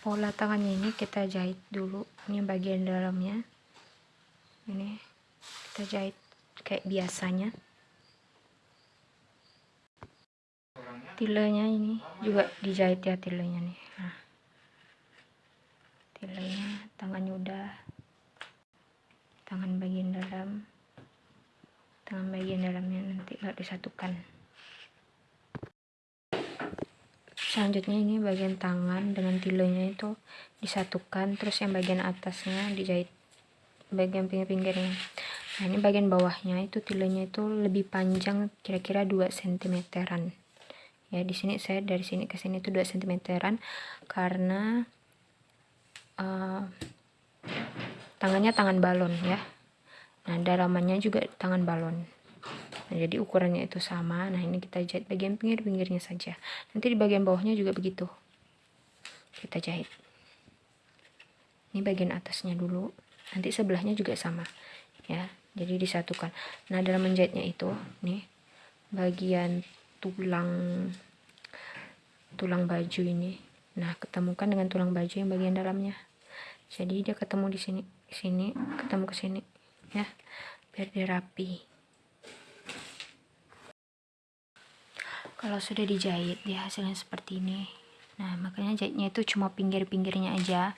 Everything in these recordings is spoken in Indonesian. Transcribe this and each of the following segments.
pola tangannya ini kita jahit dulu. Ini bagian dalamnya. Ini kita jahit kayak biasanya. Tilenya ini juga dijahit ya tilenya nih. Nah. Tilenya tangannya udah. Tangan bagian dalam. Tangan bagian dalamnya nanti nggak disatukan selanjutnya ini bagian tangan dengan tilenya itu disatukan terus yang bagian atasnya dijahit bagian pinggir-pinggirnya. Nah ini bagian bawahnya itu tilenya itu lebih panjang kira-kira 2 cm-an ya di sini saya dari sini ke sini itu 2 cm-an karena uh, tangannya tangan balon ya. Nah dalamannya juga tangan balon nah jadi ukurannya itu sama. Nah ini kita jahit bagian pinggir-pinggirnya saja. Nanti di bagian bawahnya juga begitu. Kita jahit. Ini bagian atasnya dulu. Nanti sebelahnya juga sama ya. Jadi disatukan. Nah dalam menjahitnya itu nih bagian tulang tulang baju ini nah ketemukan dengan tulang baju yang bagian dalamnya. Jadi dia ketemu di sini sini ketemu ke sini ya biar dia rapi kalau sudah dijahit dia hasilnya seperti ini. Nah makanya jahitnya itu cuma pinggir-pinggirnya aja.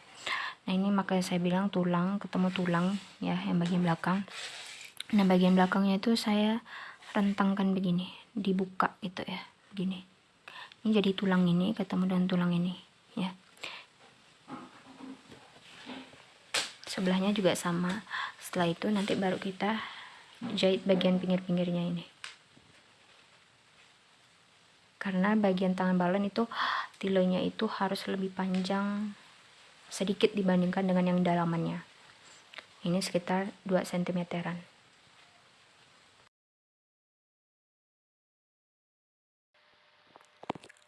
Nah ini makanya saya bilang tulang ketemu tulang ya yang bagian belakang. Nah bagian belakangnya itu saya rentangkan begini dibuka itu ya begini. Ini jadi tulang ini ketemu dengan tulang ini ya. Sebelahnya juga sama. Setelah itu nanti baru kita jahit bagian pinggir-pinggirnya ini karena bagian tangan balon itu tilonya itu harus lebih panjang sedikit dibandingkan dengan yang dalamannya. Ini sekitar 2 cm-an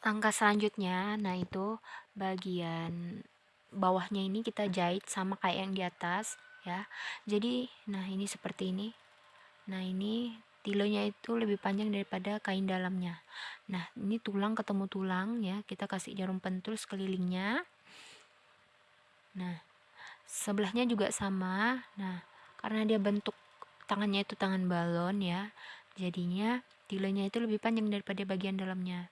langkah selanjutnya nah itu bagian bawahnya ini kita jahit sama kayak yang di atas ya. Jadi nah ini seperti ini. Nah ini tilonya itu lebih panjang daripada kain dalamnya nah ini tulang ketemu tulang ya kita kasih jarum pentul sekelilingnya Nah, sebelahnya juga sama. Nah, karena dia bentuk tangannya itu tangan balon ya, jadinya tilenya itu lebih panjang daripada bagian dalamnya.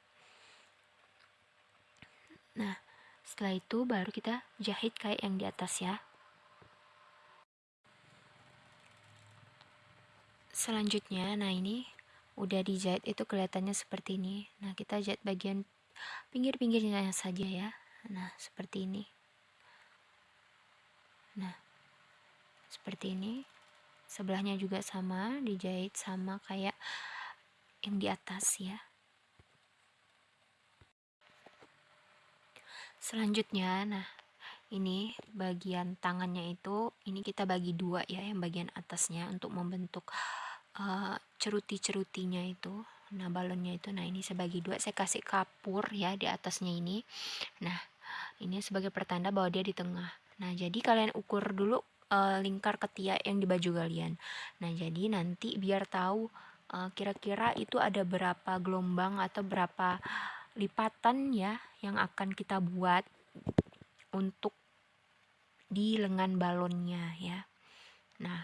Nah, setelah itu baru kita jahit kayak yang di atas ya. Selanjutnya, nah ini udah dijahit itu kelihatannya seperti ini. Nah, kita jahit bagian pinggir-pinggirnya saja ya. Nah, seperti ini nah seperti ini sebelahnya juga sama dijahit sama kayak yang di atas ya selanjutnya nah ini bagian tangannya itu ini kita bagi dua ya yang bagian atasnya untuk membentuk uh, ceruti-cerutinya itu nah balonnya itu nah ini sebagi dua saya kasih kapur ya di atasnya ini nah ini sebagai pertanda bahwa dia di tengah Nah, jadi kalian ukur dulu uh, lingkar ketiak yang di baju kalian. Nah, jadi nanti biar tahu kira eh, kira-kira itu ada berapa gelombang atau berapa lipatan ya yang akan kita buat untuk di lengan balonnya ya. Nah,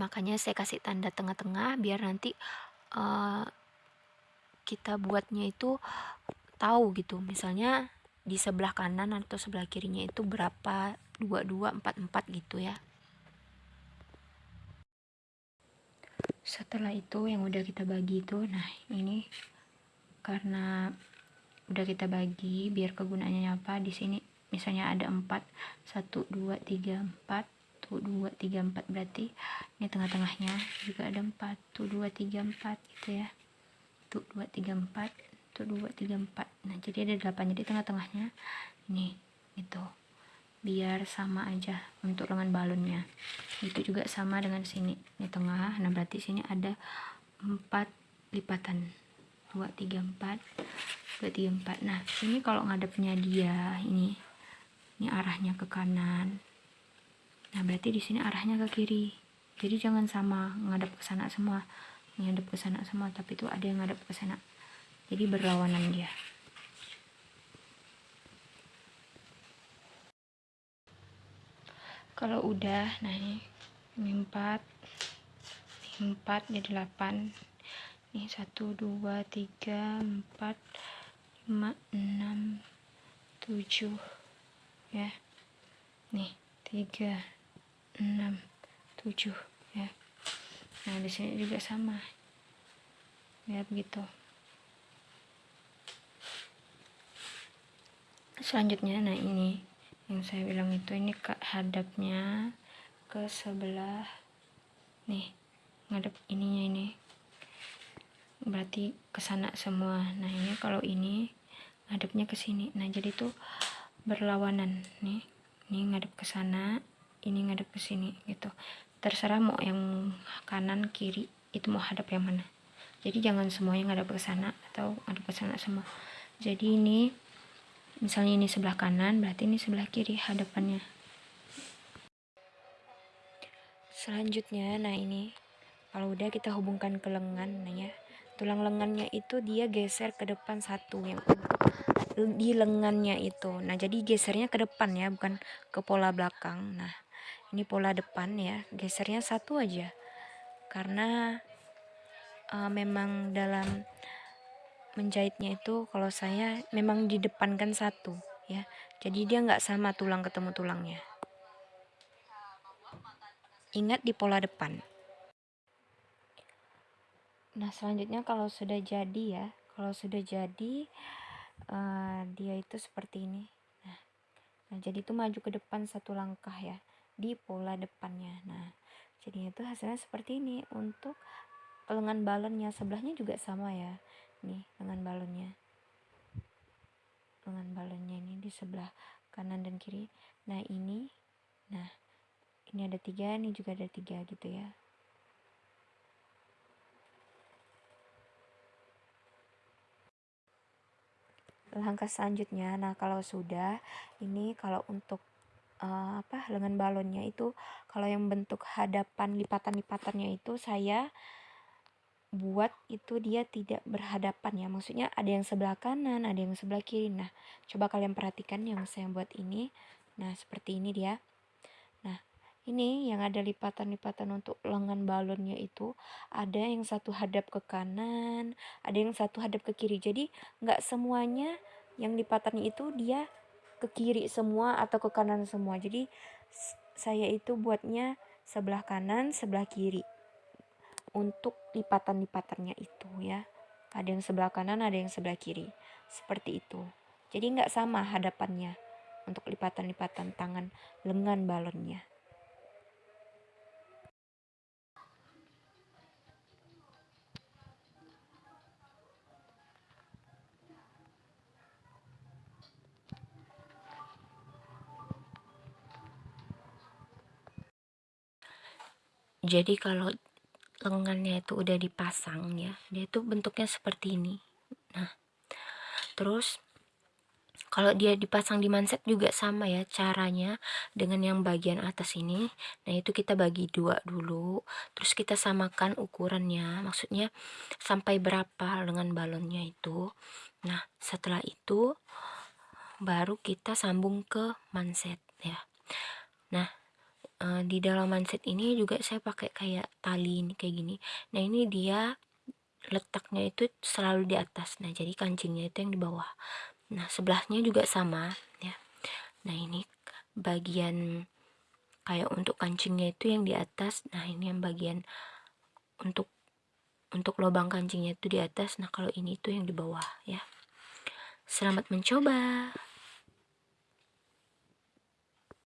makanya saya kasih tanda tengah-tengah biar nanti uh, kita buatnya itu tahu gitu. Misalnya di sebelah kanan atau sebelah kirinya itu berapa? 2244 gitu ya. Setelah itu yang udah kita bagi itu nah ini karena udah kita bagi biar kegunaannya apa di sini misalnya ada 4 1 2 3 4 tuh 2 3 4 berarti ini tengah-tengahnya juga ada 4 tuh 2 3 4 gitu ya. Tuh 2 3 4 1 2 3 4 nah jadi ada 8 jadi tengah-tengahnya ini itu biar sama aja untuk lengan balonnya. Itu juga sama dengan sini. Di tengah. Nah berarti sini ada 4 lipatan. 2 3 4 2 3 4 nah ini kalau ngadepnya dia ini ini arahnya ke kanan Nah, berarti di sini arahnya ke kiri. Jadi jangan sama ngadap ke sana semua, ngadap ke sana semua, tapi itu ada yang ngadap ke sana. Jadi berlawanan dia. Kalau udah, nah ini, ini 4, ini 4 jadi 8, ini 1 2 3 4 5 6 7 ya nih 3 6 7 ya. Nah di sini juga sama. Ya begitu. Selanjutnya nah ini yang saya bilang itu ini ke hadapnya ke sebelah. Nih ngadep ininya ini. Berarti ke sana semua. Nah ini kalau ini ngadepnya ke sini. Nah jadi tuh berlawanan. Nih ini ngadep ke sana ini ngadep ke sini gitu. Terserah mau yang kanan kiri itu mau hadap yang mana. Jadi jangan semuanya ngadep ke sana atau ngadep ke sana semua. Jadi ini misalnya ini sebelah kanan berarti ini sebelah kiri hadapannya. Selanjutnya nah ini kalau udah kita hubungkan ke lengan nah ya tulang lengannya itu dia geser ke depan satu yang di lengannya itu. Nah jadi gesernya ke depan ya bukan ke pola belakang. Nah ini pola depan ya gesernya satu aja. Karena uh, memang dalam menjahitnya itu kalau saya memang di depan kan satu ya. Jadi dia nggak sama tulang ketemu tulangnya. Ingat di pola depan. Nah selanjutnya kalau sudah jadi ya kalau sudah jadi uh, dia itu seperti ini. Nah, nah jadi itu maju ke depan satu langkah ya di pola depannya. Nah jadi itu hasilnya seperti ini. Untuk lengan balonnya sebelahnya juga sama ya. Nih lengan balonnya. Lengan balonnya ini di sebelah kanan dan kiri. Nah ini. Nah ini ada tiga ini juga ada tiga gitu ya. Langkah selanjutnya. Nah kalau sudah ini kalau untuk uh, apa lengan balonnya itu kalau yang bentuk hadapan lipatan-lipatannya itu saya buat itu dia tidak berhadapan ya. Maksudnya ada yang sebelah kanan ada yang sebelah kiri. Nah coba kalian perhatikan yang saya buat ini. Nah seperti ini dia. Nah ini yang ada lipatan-lipatan untuk lengan balonnya itu ada yang satu hadap ke kanan ada yang satu hadap ke kiri. Jadi nggak semuanya yang lipatannya itu dia ke kiri semua atau ke kanan semua. Jadi saya itu buatnya sebelah kanan sebelah kiri. Untuk lipatan-lipatannya itu ya. Ada yang sebelah kanan ada yang sebelah kiri. Seperti itu. Jadi nggak sama hadapannya untuk lipatan-lipatan tangan lengan balonnya jadi kalau lengannya itu udah dipasang ya dia tuh bentuknya seperti ini. Nah terus kalau dia dipasang di manset juga sama ya caranya dengan yang bagian atas ini. Nah itu kita bagi dua dulu terus kita samakan ukurannya. Maksudnya sampai berapa lengan balonnya itu. Nah setelah itu baru kita sambung ke manset ya. Nah uh, di dalam mindset ini juga saya pakai kayak tali ini kayak gini. Nah ini dia letaknya itu selalu di atas. Nah jadi kancingnya itu yang di bawah. Nah sebelahnya juga sama ya. Nah ini bagian kayak untuk kancingnya itu yang di atas. Nah ini yang bagian untuk untuk lubang kancingnya itu di atas. Nah kalau ini itu yang di bawah ya. Selamat mencoba